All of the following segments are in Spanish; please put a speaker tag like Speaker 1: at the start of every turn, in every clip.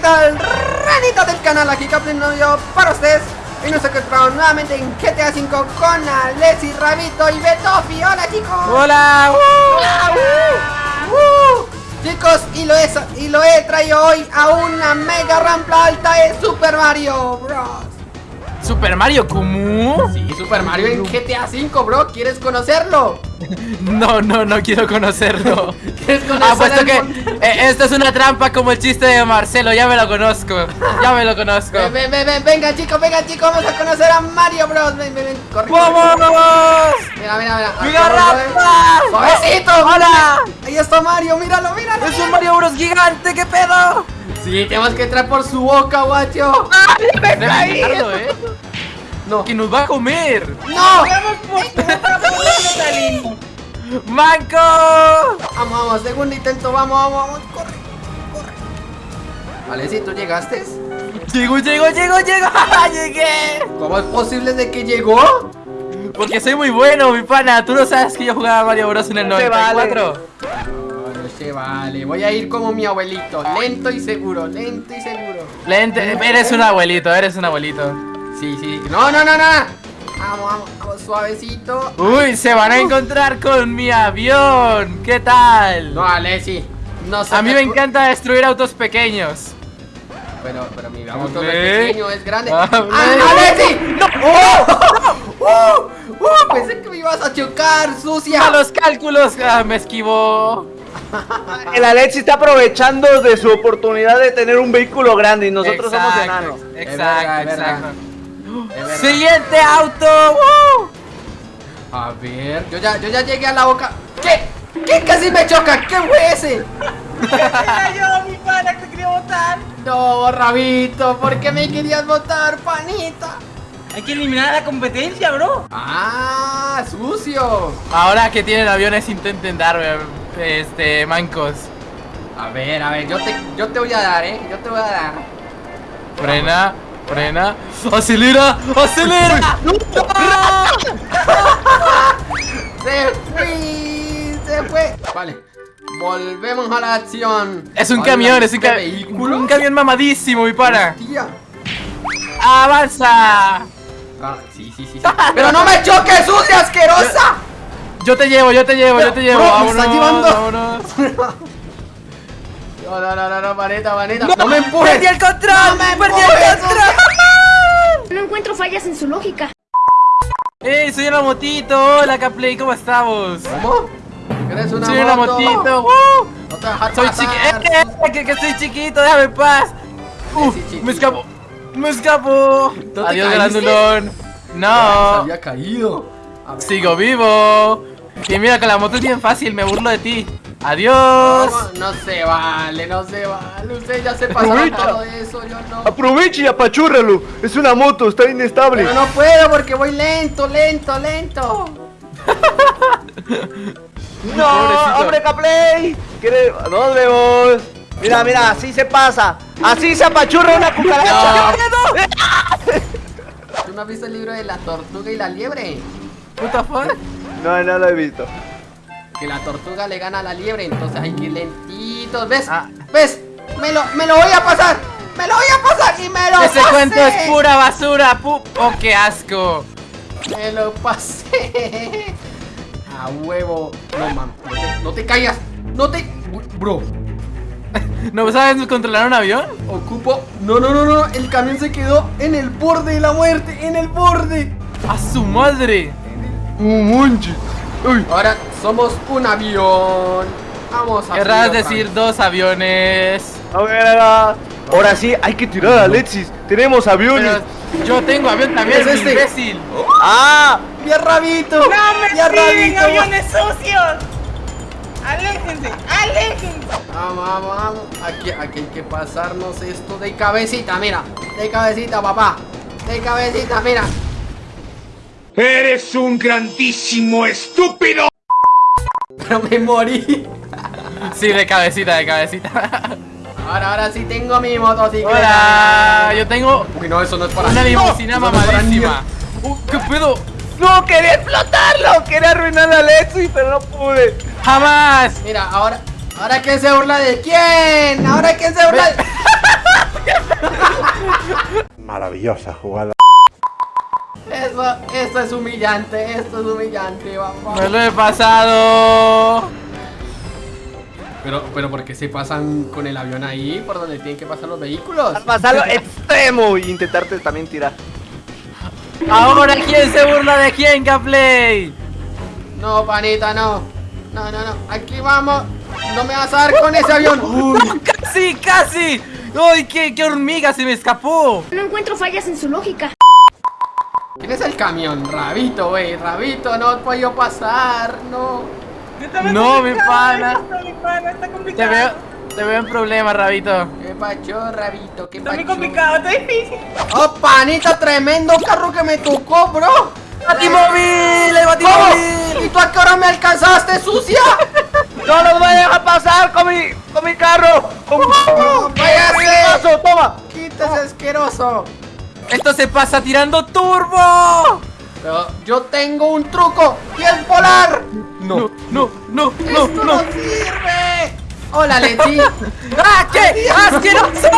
Speaker 1: tal? Ranita del canal, aquí Captain yo para ustedes Y nos encontramos nuevamente en GTA V con Alessi, Rabito y Betofi ¡Hola chicos!
Speaker 2: ¡Hola!
Speaker 1: ¡Uh! ¡Uh! Chicos, y lo, he, y lo he traído hoy a una mega rampa alta de Super Mario Bros
Speaker 2: ¿Super Mario Kumu?
Speaker 1: Sí, Super Mario en GTA V, bro. ¿Quieres conocerlo?
Speaker 2: No, no, no quiero conocerlo. ¿Quieres conocerlo? Apuesto que eh, esto es una trampa como el chiste de Marcelo. Ya me lo conozco. Ya me lo conozco.
Speaker 1: Ven, ven, ven, venga, chicos, venga, chicos. Vamos a conocer a Mario Bros. Ven, ven, ven.
Speaker 2: Corre, ¡Vamos!
Speaker 1: Mira, mira, mira.
Speaker 2: ¡Mira, rampa!
Speaker 1: ¡Suavecito! ¡Hola! Ahí está Mario, míralo, míralo.
Speaker 2: Es un Mario Bros gigante, ¿qué pedo?
Speaker 1: Sí, tenemos que entrar por su boca, guacho.
Speaker 2: ¡Ay, me! ¿eh? No. ¡Que nos va a comer!
Speaker 1: ¡No!
Speaker 2: ¡Manco!
Speaker 1: Vamos, vamos, segundo intento, vamos, vamos, vamos, corre, corre. Vale, si tú llegaste.
Speaker 2: Llego, llego, llego, llego. ¡Llegué!
Speaker 1: ¿Cómo es posible de que llegó?
Speaker 2: Porque soy muy bueno, mi pana. Tú no sabes que yo jugaba Mario Bros en el 94.
Speaker 1: Se vale, voy a ir como mi abuelito, lento y seguro, lento y seguro.
Speaker 2: Lento, eres un abuelito, eres un abuelito.
Speaker 1: Sí, sí. No, no, no, no. Vamos, vamos, vamos, suavecito.
Speaker 2: Uy, se van a encontrar con mi avión. ¿Qué tal?
Speaker 1: No, Alessi. No
Speaker 2: A mí me encanta destruir autos pequeños.
Speaker 1: Pero, pero mi auto es pequeño, es grande. ¡Ah, Alessi! ¡No! ¡Oh! ¡Oh! ¡Oh! Pensé que me ibas a chocar, sucia.
Speaker 2: A los cálculos ah, me esquivó.
Speaker 3: El Alexi está aprovechando de su oportunidad de tener un vehículo grande y nosotros somos enanos.
Speaker 2: Exacto, exacto. ¡Siguiente auto!
Speaker 1: A ver, yo ya, yo ya llegué a la boca. ¿Qué? ¿Qué casi me choca? ¿Qué fue ese?
Speaker 3: yo, mi pana, que te quería votar.
Speaker 1: No, Rabito, ¿por qué me querías votar, panita?
Speaker 3: Hay que eliminar la competencia, bro.
Speaker 1: Ah, sucio.
Speaker 2: Ahora que tienen aviones intenten darme este, mancos.
Speaker 1: A ver, a ver, yo te, yo te voy a dar, eh. Yo te voy a dar.
Speaker 2: Frena, frena. ¡Acelera! ¡Acelera!
Speaker 1: ¡Se fue! ¡Se fue! Vale. Volvemos a la acción.
Speaker 2: Es un camión, es un, vehículo. un camión mamadísimo, mi para. ¡Avanza!
Speaker 1: Ah, sí, sí, sí, sí. ¡Pero no me choques, sucia asquerosa!
Speaker 2: Yo te llevo, yo te llevo, yo te llevo.
Speaker 1: Bro, me llevando. Vámonos. No, no, no, no, no, maneta, maneta. No, me empujes.
Speaker 2: Perdí el control. No me perdí el control.
Speaker 4: No encuentro fallas en su lógica.
Speaker 2: ¡Ey! Soy una motito. Hola, Caplay, ¿cómo estamos?
Speaker 1: ¿Cómo? ¿Eres una
Speaker 2: soy
Speaker 1: moto?
Speaker 2: una motito.
Speaker 1: Uh, no te
Speaker 2: soy chiquito. Eh, eh, que, que soy chiquito, déjame en paz. Uh, sí, me escapo. Me escapo. Adiós, grandulón. No.
Speaker 1: Se había caído.
Speaker 2: Sigo vivo. Y mira, con la moto es bien fácil, me burlo de ti. Adiós.
Speaker 1: No, se vale, no se vale. Usted ya se pasó todo eso, yo no.
Speaker 3: Aproveche y apachúrralo. Es una moto, está inestable.
Speaker 1: Pero no puedo porque voy lento, lento, lento.
Speaker 3: no, hombre, Caplay. ¿Dónde vemos? Mira, mira, así se pasa. Así se apachurra una cucaracha.
Speaker 1: ¿Tú no has visto el libro de la tortuga y la liebre?
Speaker 2: Puta fuck?
Speaker 3: No, no lo he visto.
Speaker 1: Que la tortuga le gana a la liebre, entonces hay que ir lentitos. ¿Ves? Ah. ¿Ves? Me lo, me lo voy a pasar. Me lo voy a pasar y me lo
Speaker 2: Ese cuento es pura basura. Pu oh, qué asco.
Speaker 1: Me lo pasé. A huevo. No, man. No te, no te caigas. No te. Bro.
Speaker 2: ¿No sabes controlar un avión?
Speaker 1: Ocupo. No, no, no, no. El camión se quedó en el borde de la muerte. En el borde.
Speaker 2: ¡A su madre!
Speaker 3: Un
Speaker 1: Uy. Ahora somos un avión. Vamos a
Speaker 2: Querrás decir dos aviones.
Speaker 3: A ver, ahora sí hay que tirar a Alexis. Tenemos aviones.
Speaker 2: yo tengo avión también, es este imbécil.
Speaker 3: ¡Ah!
Speaker 1: ¡Mi rabito!
Speaker 5: ¡No me ¡Ya rabito! aviones sucios! ¡Aléjense! ¡Aléjense!
Speaker 1: Vamos, vamos, vamos. Aquí, aquí hay que pasarnos esto de cabecita, mira. De cabecita, papá. De cabecita, mira.
Speaker 6: ¡Eres un grandísimo estúpido!
Speaker 1: Pero me morí.
Speaker 2: Sí, de cabecita, de cabecita.
Speaker 1: Ahora, ahora sí tengo mi motocicleta.
Speaker 2: Hola, yo tengo.
Speaker 1: Uy, no, eso no es para
Speaker 2: Una limusina no, mamadísima. Uh, ¿Qué pedo?
Speaker 3: No, quería explotarlo. Quería arruinar a Lexi, pero no pude.
Speaker 2: ¡Jamás!
Speaker 1: Mira, ahora. ¿Ahora quién se burla de quién? ¿Ahora quién se burla de.?
Speaker 6: Maravillosa jugada.
Speaker 1: Eso, esto es humillante, esto es humillante, vamos.
Speaker 2: Me lo he pasado.
Speaker 1: Pero, pero ¿por qué se pasan con el avión ahí? ¿Por donde tienen que pasar los vehículos?
Speaker 3: Al pasarlo extremo y intentarte también tirar.
Speaker 2: Ahora, ¿quién se burla de quién, Gaplay?
Speaker 1: No, panita, no. No, no, no. Aquí vamos. No me vas a dar con ese avión. Uy.
Speaker 2: ¡Casi, casi! ¡Uy, qué, qué hormiga! ¡Se me escapó!
Speaker 4: No encuentro fallas en su lógica.
Speaker 1: ¿Quién es el camión? Rabito, wey. Rabito, no he podido pasar. No.
Speaker 5: Yo también
Speaker 2: No, mi pana.
Speaker 5: mi pana, está
Speaker 2: Te veo, te veo en problemas, Rabito.
Speaker 1: ¿Qué pacho, Rabito? ¿Qué
Speaker 5: Está muy
Speaker 1: pacho?
Speaker 5: complicado, está difícil.
Speaker 1: Oh, panita, tremendo carro que me tocó, bro.
Speaker 2: ¡Batimóvil! ¡El
Speaker 1: ¿Cómo?
Speaker 2: batimóvil!
Speaker 1: ¿Y tú a qué hora me alcanzaste, sucia?
Speaker 3: ¡No los voy a dejar pasar con mi, con mi carro! ¡Con
Speaker 1: ¡Oh, váyase!
Speaker 3: ¡Toma!
Speaker 1: Quítese asqueroso.
Speaker 2: ¡Esto se pasa tirando turbo!
Speaker 1: Pero yo tengo un truco y es volar.
Speaker 2: No, no, no, no,
Speaker 1: ¡Esto no,
Speaker 2: no.
Speaker 1: sirve! Hola, Lechi.
Speaker 2: ¡Ah, qué asqueroso!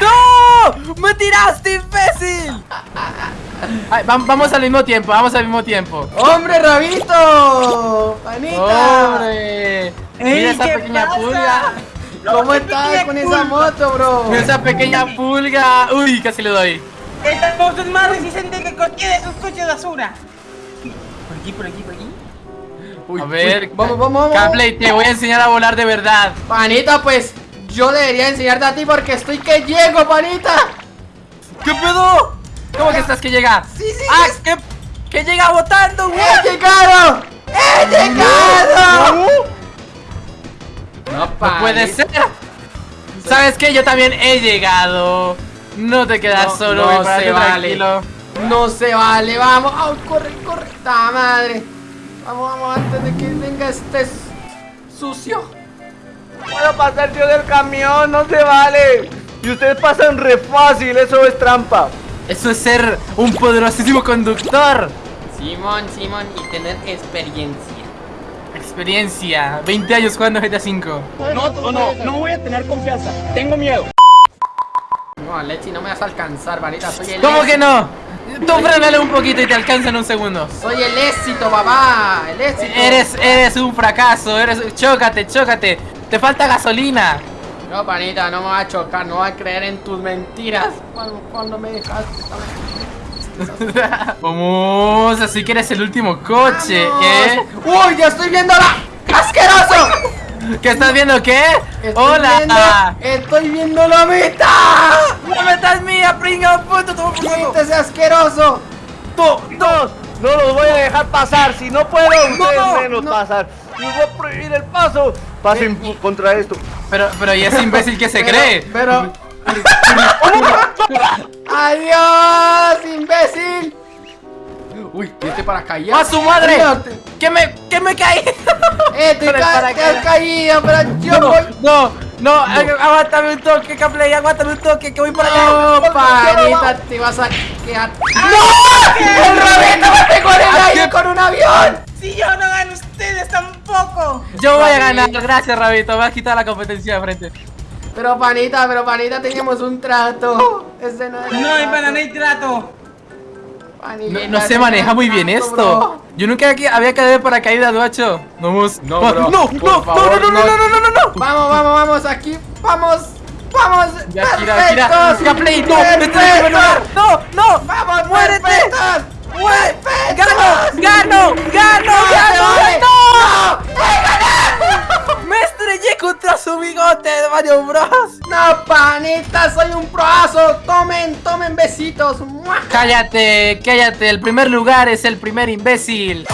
Speaker 2: ¡No! ¡Me tiraste, imbécil! Ay, vamos al mismo tiempo, vamos al mismo tiempo.
Speaker 1: ¡Hombre, Rabito! ¡Panita!
Speaker 2: ¡Hombre! Mira esa
Speaker 5: ¿qué
Speaker 2: pequeña
Speaker 5: pasa?
Speaker 2: pulga.
Speaker 1: ¿Cómo
Speaker 5: ¿Qué
Speaker 1: estás con esa moto, bro?
Speaker 2: Mira esa pequeña pulga. Uy, casi le doy.
Speaker 5: Esta moto es más resistente que cualquiera de esos coches de basura. Por aquí, por aquí, por aquí.
Speaker 1: Uy,
Speaker 2: A ver,
Speaker 1: uy, vamos, vamos, vamos.
Speaker 2: Capley, te voy a enseñar a volar de verdad.
Speaker 1: Panita, pues yo debería enseñarte a ti porque estoy que llego, panita.
Speaker 2: ¿Qué pedo? ¿Cómo que estás que llega?
Speaker 1: Sí, sí,
Speaker 2: ¡Ah,
Speaker 1: es-
Speaker 2: que, que llega votando, güey!
Speaker 1: ¡He llegado! ¡He llegado! No,
Speaker 2: No puede ser. ¿Sabes qué? Yo también he llegado. No te quedas
Speaker 1: No,
Speaker 2: solo,
Speaker 1: no se vale.
Speaker 2: tranquilo.
Speaker 1: No se vale, vamos. ¡Ay, corre, corre! ¡Ta madre! Vamos, vamos, antes de que venga este sucio.
Speaker 3: ¡Puedo pasar yo del camión! ¡No se vale! Y ustedes pasan re fácil, eso es trampa.
Speaker 2: Eso es ser un poderosísimo conductor.
Speaker 1: Simón, Simón, y tener experiencia.
Speaker 2: Experiencia. 20 años jugando GTA V.
Speaker 3: No, no, no voy a tener confianza. Tengo miedo.
Speaker 1: No, Lechi, no me vas a alcanzar, panita. Soy el
Speaker 2: ¿Cómo que no? Tú frenale un poquito y te alcanza en un segundo.
Speaker 1: Soy el éxito, papá. El éxito.
Speaker 2: Eres, eres un fracaso, eres. Chócate, chócate. Te falta gasolina.
Speaker 1: No, panita, no me va a chocar, no va a creer en tus mentiras. Cuando, cuando me dejaste.
Speaker 2: Vamos, así que eres el último coche, ¿eh?
Speaker 1: ¡Uy, ya estoy viendo la... ¡Asqueroso!
Speaker 2: ¿Qué estás viendo qué?
Speaker 1: Estoy
Speaker 2: ¡Hola!
Speaker 1: Viendo, estoy viendo la meta.
Speaker 2: ¡La meta es mía, pringa! ¡Puto, por culo!
Speaker 1: ¡Quítese asqueroso!
Speaker 3: No, no, no los voy a dejar pasar. Si no puedo, ustedes
Speaker 1: no,
Speaker 3: menos
Speaker 1: no.
Speaker 3: pasar. Les voy a prohibir el paso. Pasen
Speaker 1: Eh,
Speaker 3: contra esto.
Speaker 2: Pero, pero, ¿y ese imbécil que se
Speaker 1: Pero-
Speaker 2: cree?
Speaker 1: Pero... ¡Adiós, imbécil! Uy, este paracaídas.
Speaker 2: ¡A su madre!
Speaker 1: No, te-
Speaker 2: ¡Que me, que me caí!
Speaker 1: ¡Eh, te,
Speaker 2: el
Speaker 1: ca- te has caído! ¡Pero yo
Speaker 2: No,
Speaker 1: voy!
Speaker 2: no, no, ag- aguántame un toque, Capley, aguántame un toque, que voy para allá.
Speaker 1: ¡No, panita! ¡Te vas a quedar... ¡No! ¡El Roberto me pegó en el aire con un avión!
Speaker 5: Si yo no gano, ustedes tampoco.
Speaker 2: Yo voy a ganar, gracias, Rabito, me has quitado la competencia de frente.
Speaker 1: Pero panita, pero panita, teníamos un trato. Ese no era el
Speaker 5: No,
Speaker 1: trato.
Speaker 5: pana, no hay trato.
Speaker 2: No, no se maneja muy bien esto.
Speaker 1: bro.
Speaker 2: Yo nunca había había caído de paracaídas, guacho. Vamos.
Speaker 1: No, bro,
Speaker 2: no, no, no,
Speaker 1: favor,
Speaker 2: no, no, no,
Speaker 1: no.
Speaker 2: no, no, no, no.
Speaker 1: Vamos, vamos, vamos, aquí. Vamos, vamos.
Speaker 2: Ya, gira, no. No, no.
Speaker 1: Vamos,
Speaker 2: muérete.
Speaker 1: ¡Perfectos!
Speaker 2: ¡Gano! ¡Gano! ¡Gano!
Speaker 1: ¡No se
Speaker 2: ¡Gano!
Speaker 1: vale!
Speaker 2: ¡No! ¡Me estrellé contra su bigote de Mario Bros!
Speaker 1: No, panita, soy un proazo. Tomen, tomen besitos. ¡Mua!
Speaker 2: Cállate, cállate. El primer lugar es el primer imbécil.